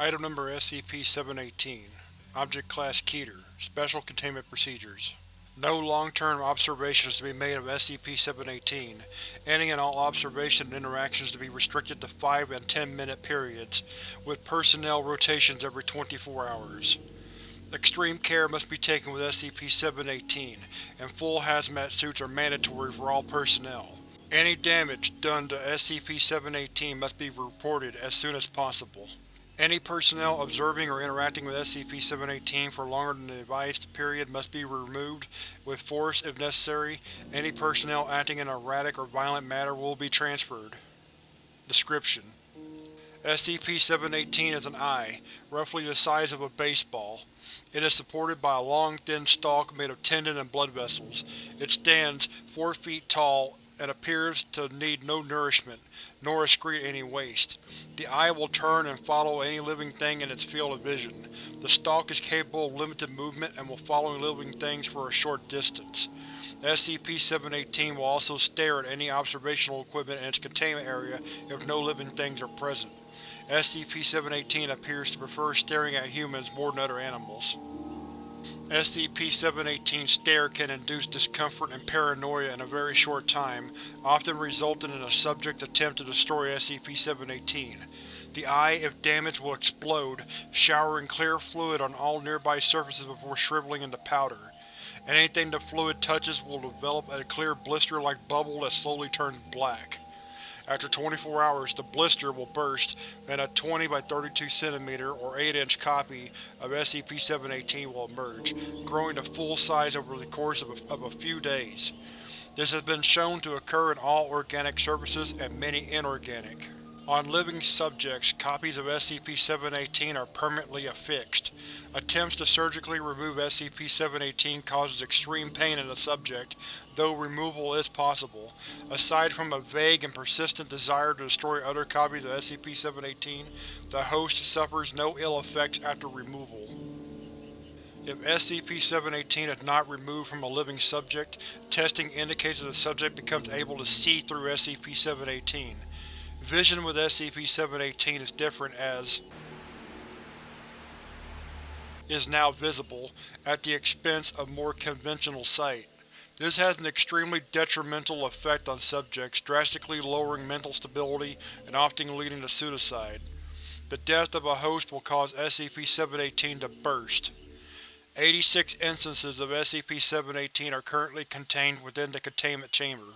Item Number SCP-718 Object Class Keter Special Containment Procedures No long-term observations to be made of SCP-718. Any and all observation and interactions to be restricted to 5 and 10 minute periods, with personnel rotations every 24 hours. Extreme care must be taken with SCP-718, and full hazmat suits are mandatory for all personnel. Any damage done to SCP-718 must be reported as soon as possible. Any personnel observing or interacting with SCP-718 for longer than the advised period must be removed, with force if necessary. Any personnel acting in an erratic or violent manner will be transferred. Description: SCP-718 is an eye, roughly the size of a baseball. It is supported by a long thin stalk made of tendon and blood vessels. It stands four feet tall and appears to need no nourishment, nor excrete any waste. The eye will turn and follow any living thing in its field of vision. The stalk is capable of limited movement and will follow living things for a short distance. SCP-718 will also stare at any observational equipment in its containment area if no living things are present. SCP-718 appears to prefer staring at humans more than other animals. SCP-718's stare can induce discomfort and paranoia in a very short time, often resulting in a subject's attempt to destroy SCP-718. The eye, if damaged, will explode, showering clear fluid on all nearby surfaces before shriveling into powder. Anything the fluid touches will develop a clear blister-like bubble that slowly turns black. After 24 hours, the blister will burst, and a 20 by 32 cm or 8 inch copy of SCP-718 will emerge, growing to full size over the course of a, of a few days. This has been shown to occur in all organic surfaces and many inorganic. On living subjects, copies of SCP-718 are permanently affixed. Attempts to surgically remove SCP-718 causes extreme pain in the subject, though removal is possible. Aside from a vague and persistent desire to destroy other copies of SCP-718, the host suffers no ill effects after removal. If SCP-718 is not removed from a living subject, testing indicates that the subject becomes able to see through SCP-718. Vision with SCP-718 is different as is now visible, at the expense of more conventional sight. This has an extremely detrimental effect on subjects, drastically lowering mental stability and often leading to suicide. The death of a host will cause SCP-718 to burst. 86 instances of SCP-718 are currently contained within the containment chamber.